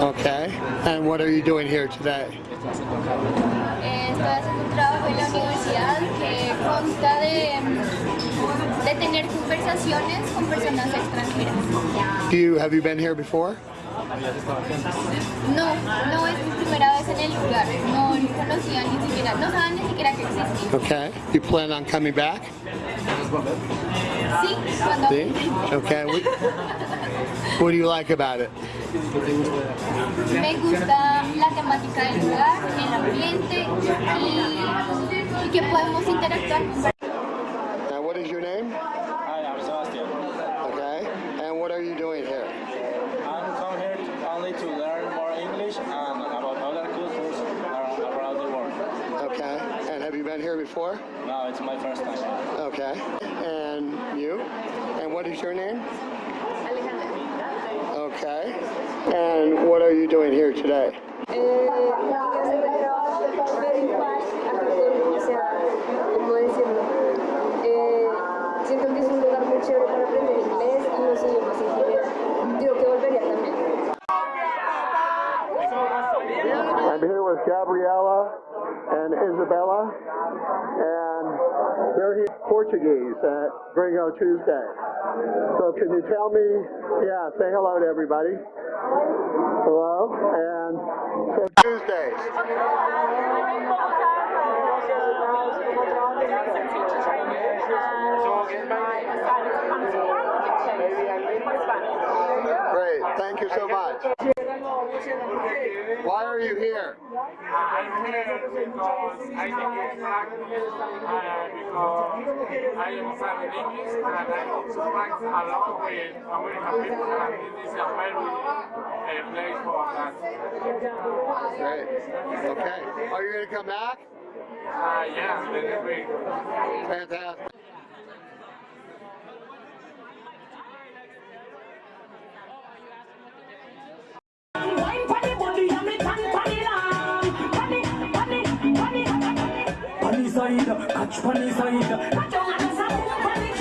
Okay. And what are you doing here today? Eh, estoy haciendo un trabajo en la universidad que consta de, de tener conversaciones con personas extranjeras. Do you have you been here before? No, no es mi primera vez en el lugar. No conocía ni siquiera, no saben ni siquiera que existía. Okay. You plan on coming back? Sí, cuando See? Okay. What, what do you like about it? me gusta la temática del lugar, el ambiente y, y que podemos interactuar con been here before? No, it's my first time. Okay. And you? And what is your name? Okay. And what are you doing here today? como decirlo, eh, siento que es un lugar muy chévere para aprender inglés y los idiomas en general. Digo que volvería I'm here with Gabriella and Isabella, and they're here Portuguese at Gringo Tuesday. So can you tell me, yeah, say hello to everybody. Hello, and so Tuesdays. Great, thank you so much. Why are you here? I'm here because I think it's uh, because I am English and I practice a lot with American people and this is a very uh, place for that. Great. Okay. Are you going to come back? Uh, yeah, next week. Fantastic. side, catch side. Catch on the side, body,